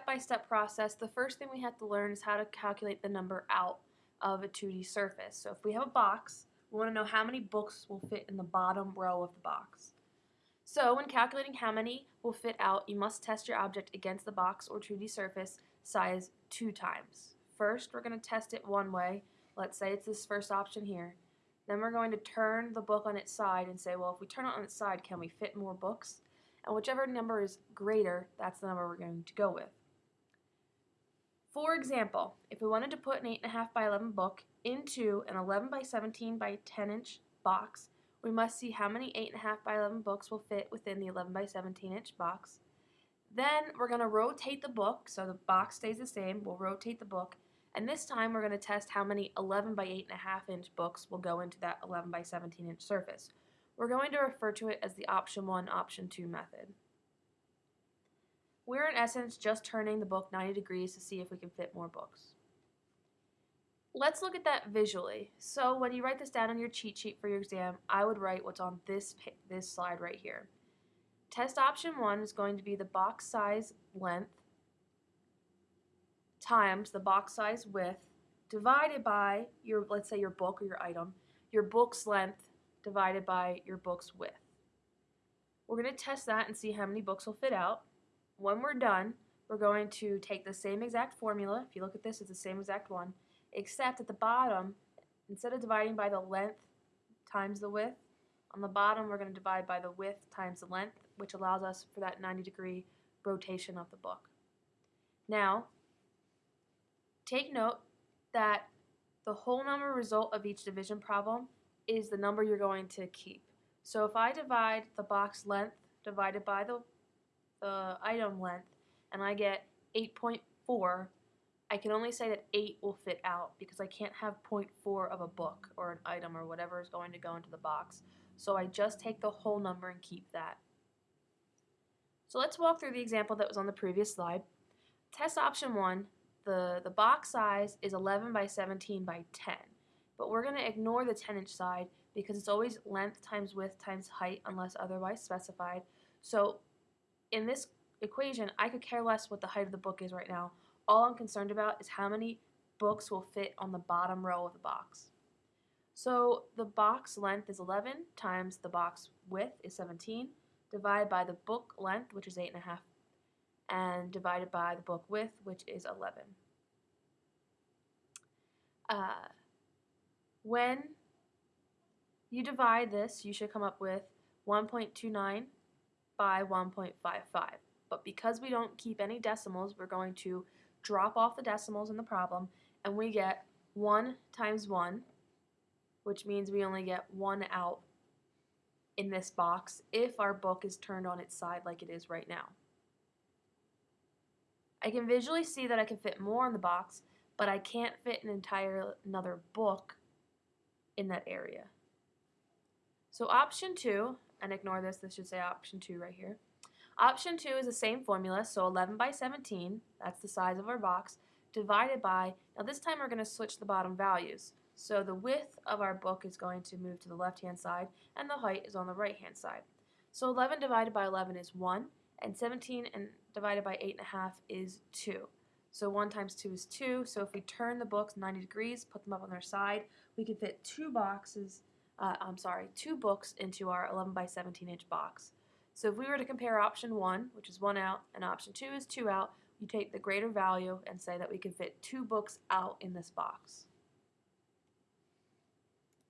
step-by-step process, the first thing we have to learn is how to calculate the number out of a 2D surface. So if we have a box, we want to know how many books will fit in the bottom row of the box. So when calculating how many will fit out, you must test your object against the box or 2D surface size two times. First, we're going to test it one way. Let's say it's this first option here. Then we're going to turn the book on its side and say, well, if we turn it on its side, can we fit more books? And whichever number is greater, that's the number we're going to go with. For example, if we wanted to put an 8.5 by 11 book into an 11 by 17 by 10 inch box, we must see how many 8.5 by 11 books will fit within the 11 by 17 inch box. Then we're going to rotate the book, so the box stays the same. We'll rotate the book, and this time we're going to test how many 11 by 8.5 inch books will go into that 11 by 17 inch surface. We're going to refer to it as the option 1, option 2 method. We're in essence just turning the book 90 degrees to see if we can fit more books. Let's look at that visually. So when you write this down on your cheat sheet for your exam, I would write what's on this, this slide right here. Test option 1 is going to be the box size length times the box size width divided by your, let's say your book or your item, your book's length divided by your book's width. We're going to test that and see how many books will fit out. When we're done, we're going to take the same exact formula. If you look at this, it's the same exact one except at the bottom, instead of dividing by the length times the width, on the bottom we're going to divide by the width times the length, which allows us for that 90 degree rotation of the book. Now, take note that the whole number result of each division problem is the number you're going to keep. So if I divide the box length divided by the, the item length and I get 8.4, I can only say that 8 will fit out because I can't have 0.4 of a book or an item or whatever is going to go into the box. So I just take the whole number and keep that. So let's walk through the example that was on the previous slide. Test option 1, the, the box size is 11 by 17 by 10. But we're going to ignore the 10 inch side because it's always length times width times height unless otherwise specified. So in this equation, I could care less what the height of the book is right now. All I'm concerned about is how many books will fit on the bottom row of the box. So the box length is 11 times the box width is 17 divided by the book length, which is 8.5, and and divided by the book width, which is 11. Uh, when you divide this, you should come up with 1.29 by 1.55. But because we don't keep any decimals, we're going to drop off the decimals in the problem, and we get 1 times 1, which means we only get 1 out in this box if our book is turned on its side like it is right now. I can visually see that I can fit more in the box, but I can't fit an entire another book in that area. So option 2, and ignore this, this should say option 2 right here. Option 2 is the same formula, so 11 by 17, that's the size of our box, divided by, now this time we're going to switch the bottom values. So the width of our book is going to move to the left-hand side, and the height is on the right-hand side. So 11 divided by 11 is 1, and 17 and divided by 8.5 is 2. So 1 times 2 is 2, so if we turn the books 90 degrees, put them up on their side, we can fit two boxes, uh, I'm sorry, two books into our 11 by 17 inch box. So if we were to compare option 1, which is 1 out, and option 2 is 2 out, you take the greater value and say that we can fit two books out in this box.